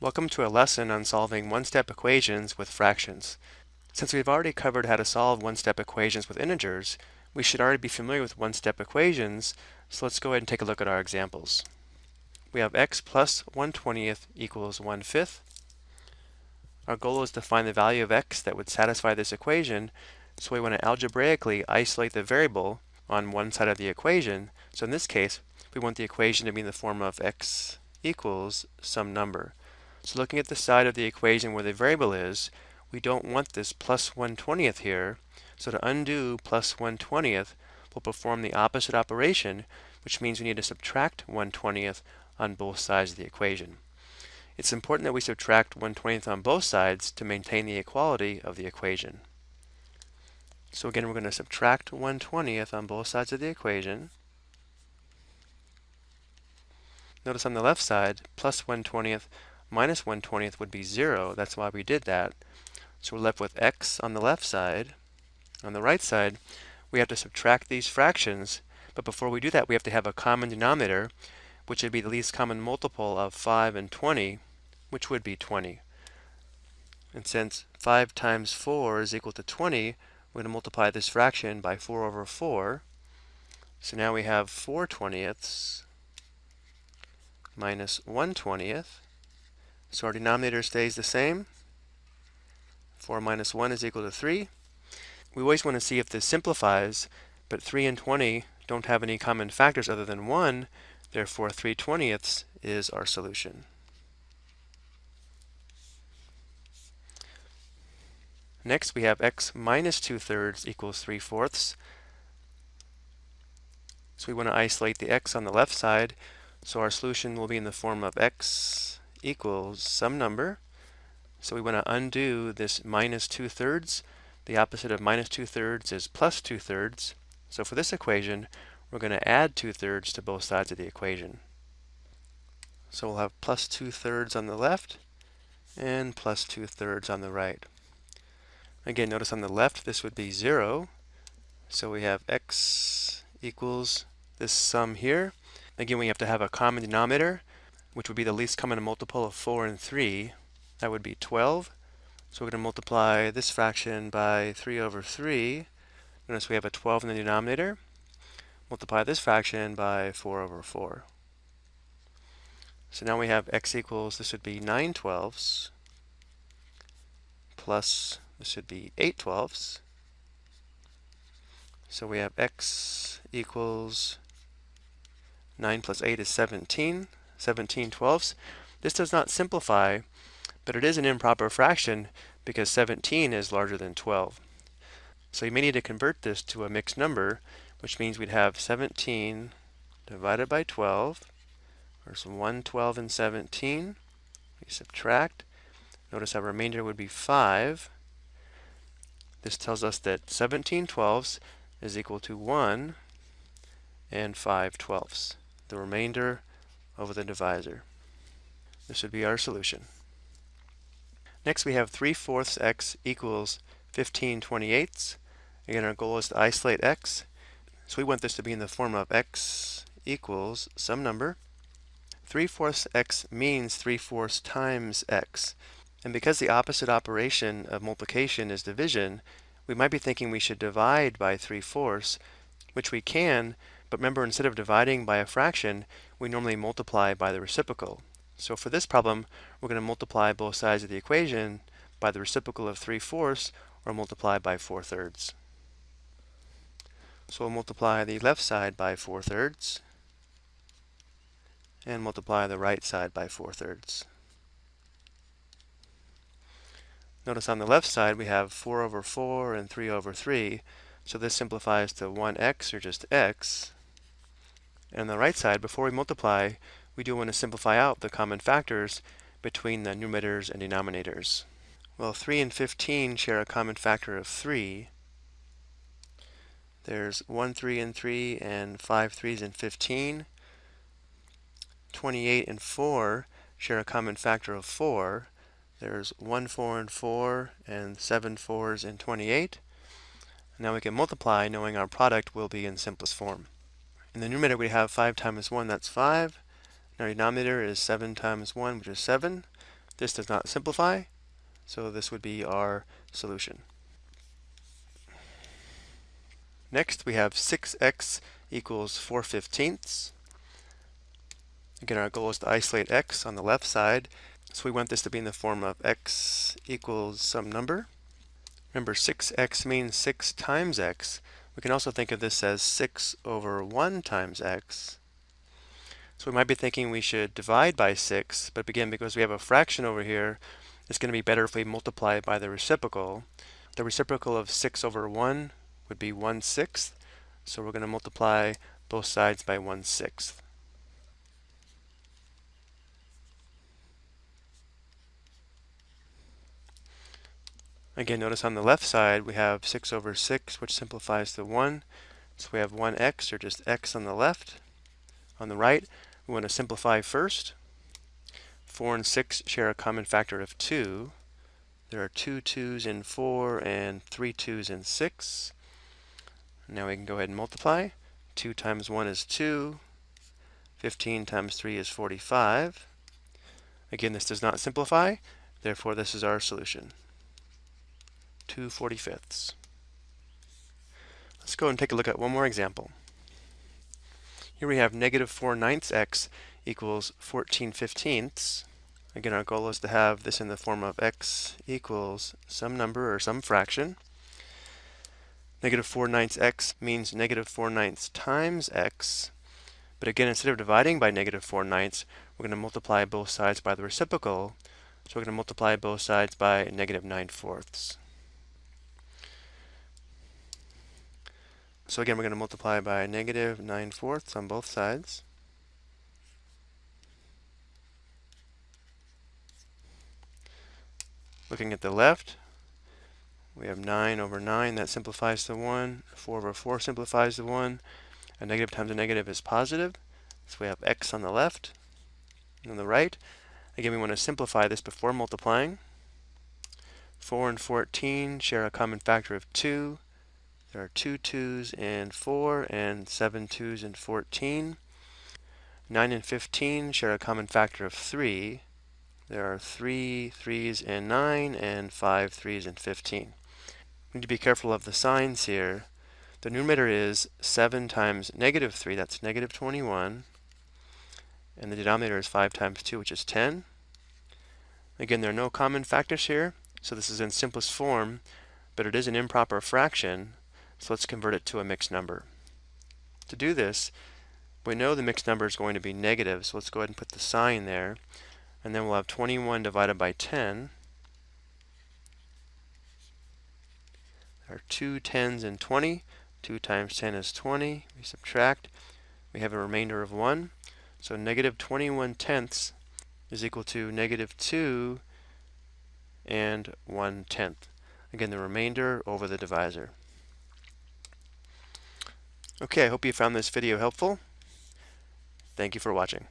Welcome to a lesson on solving one-step equations with fractions. Since we've already covered how to solve one-step equations with integers, we should already be familiar with one-step equations, so let's go ahead and take a look at our examples. We have x plus 1 20th equals 1 fifth. Our goal is to find the value of x that would satisfy this equation, so we want to algebraically isolate the variable on one side of the equation. So in this case, we want the equation to be in the form of x equals some number. So looking at the side of the equation where the variable is, we don't want this plus 1 20th here. So to undo plus 1 20th, we'll perform the opposite operation, which means we need to subtract 1 20th on both sides of the equation. It's important that we subtract 1 20th on both sides to maintain the equality of the equation. So again, we're going to subtract 1 20th on both sides of the equation. Notice on the left side, plus 1 20th minus 1 20th would be 0. That's why we did that. So we're left with x on the left side. On the right side, we have to subtract these fractions, but before we do that, we have to have a common denominator, which would be the least common multiple of 5 and 20, which would be 20. And since 5 times 4 is equal to 20, we're going to multiply this fraction by 4 over 4. So now we have 4 twentieths minus 1 20th. So our denominator stays the same. 4 minus 1 is equal to 3. We always want to see if this simplifies, but 3 and 20 don't have any common factors other than 1, therefore 3 twentieths is our solution. Next we have x minus 2 thirds equals 3 fourths. So we want to isolate the x on the left side, so our solution will be in the form of x equals some number. So we want to undo this minus 2 thirds. The opposite of minus 2 thirds is plus 2 thirds. So for this equation, we're going to add 2 thirds to both sides of the equation. So we'll have plus 2 thirds on the left and plus 2 thirds on the right. Again, notice on the left this would be 0. So we have x equals this sum here. Again, we have to have a common denominator which would be the least common multiple of 4 and 3. That would be 12. So we're going to multiply this fraction by 3 over 3. Notice we have a 12 in the denominator. Multiply this fraction by 4 over 4. So now we have x equals, this would be 9 twelfths, plus this would be 8 twelfths. So we have x equals 9 plus 8 is 17. 17 twelfths. This does not simplify, but it is an improper fraction because 17 is larger than 12. So you may need to convert this to a mixed number, which means we'd have 17 divided by 12, or some 1, 12, and 17. We subtract. Notice our remainder would be 5. This tells us that 17 twelfths is equal to 1 and 5 twelfths. The remainder over the divisor. This would be our solution. Next we have 3 fourths x equals 15 28ths. Again, our goal is to isolate x. So we want this to be in the form of x equals some number. 3 fourths x means 3 fourths times x. And because the opposite operation of multiplication is division, we might be thinking we should divide by 3 fourths, which we can, but remember, instead of dividing by a fraction, we normally multiply by the reciprocal. So for this problem, we're going to multiply both sides of the equation by the reciprocal of 3 fourths, or multiply by 4 thirds. So we'll multiply the left side by 4 thirds, and multiply the right side by 4 thirds. Notice on the left side we have 4 over 4 and 3 over 3, so this simplifies to 1x, or just x, and on the right side, before we multiply, we do want to simplify out the common factors between the numerators and denominators. Well, 3 and 15 share a common factor of 3. There's 1 3 and 3 and 5 3s and 15. 28 and 4 share a common factor of 4. There's 1 4 and 4 and 7 4s and 28. Now we can multiply knowing our product will be in simplest form. In the numerator we have 5 times 1, that's 5. Now our denominator is 7 times 1, which is 7. This does not simplify, so this would be our solution. Next, we have 6x equals 4 fifteenths. Again, our goal is to isolate x on the left side. So we want this to be in the form of x equals some number. Remember, 6x means 6 times x. We can also think of this as 6 over 1 times x. So we might be thinking we should divide by 6, but again, because we have a fraction over here, it's going to be better if we multiply it by the reciprocal. The reciprocal of 6 over 1 would be 1 sixth. So we're going to multiply both sides by 1 sixth. Again, notice on the left side we have 6 over 6, which simplifies to 1. So we have 1x, or just x on the left. On the right, we want to simplify first. 4 and 6 share a common factor of 2. There are two 2's in 4 and three 2's in 6. Now we can go ahead and multiply. 2 times 1 is 2. 15 times 3 is 45. Again, this does not simplify, therefore this is our solution. 2 45ths. Let's go and take a look at one more example. Here we have negative 4 ninths x equals 14 fifteenths. Again, our goal is to have this in the form of x equals some number or some fraction. Negative 4 ninths x means negative 4 ninths times x. But again, instead of dividing by negative 4 ninths, we're going to multiply both sides by the reciprocal. So we're going to multiply both sides by negative 9 fourths. So again, we're going to multiply by negative 9 fourths on both sides. Looking at the left, we have 9 over 9, that simplifies to 1. 4 over 4 simplifies to 1. A negative times a negative is positive. So we have x on the left. And on the right, again, we want to simplify this before multiplying. 4 and 14 share a common factor of 2. There are two twos 2's in 4 and seven twos 2's in 14. 9 and 15 share a common factor of 3. There are three threes 3's in 9 and five threes 3's in 15. We need to be careful of the signs here. The numerator is 7 times negative 3, that's negative 21. And the denominator is 5 times 2, which is 10. Again, there are no common factors here, so this is in simplest form, but it is an improper fraction, so let's convert it to a mixed number. To do this, we know the mixed number is going to be negative, so let's go ahead and put the sign there. And then we'll have 21 divided by 10. There are two tens and 20. 2 times 10 is 20. We subtract. We have a remainder of 1. So negative 21 tenths is equal to negative 2 and 1 tenth. Again, the remainder over the divisor. Okay, I hope you found this video helpful. Thank you for watching.